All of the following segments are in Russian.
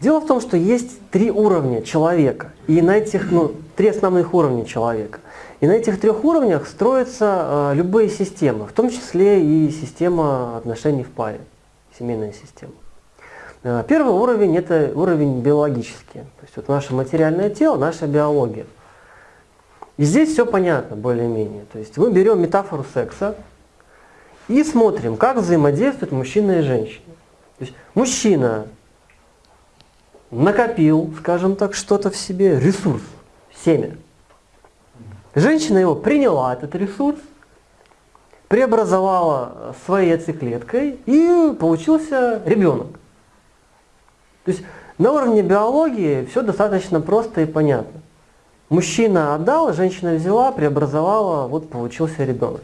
Дело в том, что есть три уровня человека, и на этих, ну, три основных уровня человека. И на этих трех уровнях строятся э, любые системы, в том числе и система отношений в паре, семейная система. Э, первый уровень – это уровень биологический, то есть вот наше материальное тело, наша биология. И здесь все понятно более-менее. То есть мы берем метафору секса и смотрим, как взаимодействуют мужчина и женщина. То есть мужчина накопил, скажем так, что-то в себе, ресурс, семя. Женщина его приняла, этот ресурс, преобразовала своей яйцеклеткой и получился ребенок. То есть на уровне биологии все достаточно просто и понятно. Мужчина отдал, женщина взяла, преобразовала, вот получился ребенок.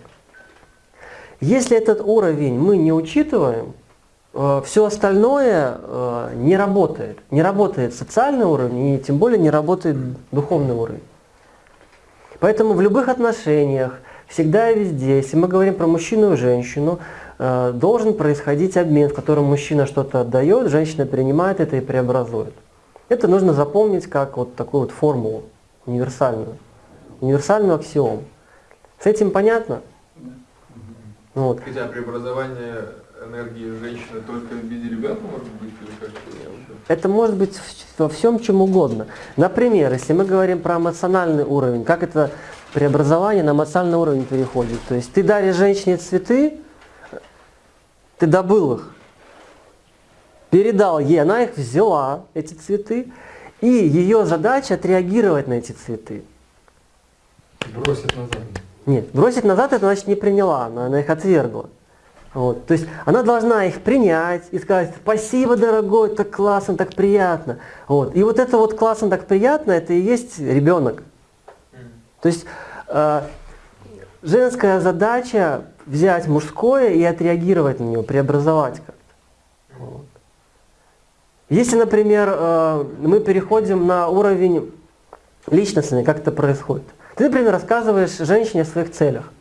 Если этот уровень мы не учитываем, все остальное э, не работает. Не работает социальный уровень и тем более не работает духовный уровень. Поэтому в любых отношениях, всегда и везде, если мы говорим про мужчину и женщину, э, должен происходить обмен, в котором мужчина что-то отдает, женщина принимает это и преобразует. Это нужно запомнить как вот такую вот формулу универсальную, универсальную аксиому. С этим понятно? Вот. Хотя преобразование энергии женщины только в виде ребенка может быть или как Это может быть во всем чем угодно. Например, если мы говорим про эмоциональный уровень, как это преобразование на эмоциональный уровень переходит. То есть ты даришь женщине цветы, ты добыл их, передал ей, она их взяла, эти цветы, и ее задача отреагировать на эти цветы. Бросить назад. Нет, бросить назад это значит не приняла, она их отвергла. Вот. То есть она должна их принять и сказать, спасибо, дорогой, так классно, так приятно. Вот. И вот это вот классно, так приятно, это и есть ребенок. То есть э, женская задача взять мужское и отреагировать на него, преобразовать как-то. Вот. Если, например, э, мы переходим на уровень личностный, как это происходит. Ты, например, рассказываешь женщине о своих целях.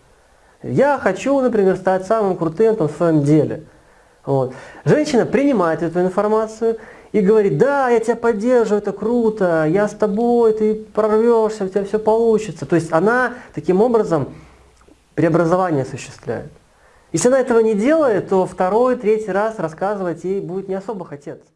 Я хочу, например, стать самым крутым там, в своем деле. Вот. Женщина принимает эту информацию и говорит, да, я тебя поддерживаю, это круто, я с тобой, ты прорвешься, у тебя все получится. То есть она таким образом преобразование осуществляет. Если она этого не делает, то второй, третий раз рассказывать ей будет не особо хотеться.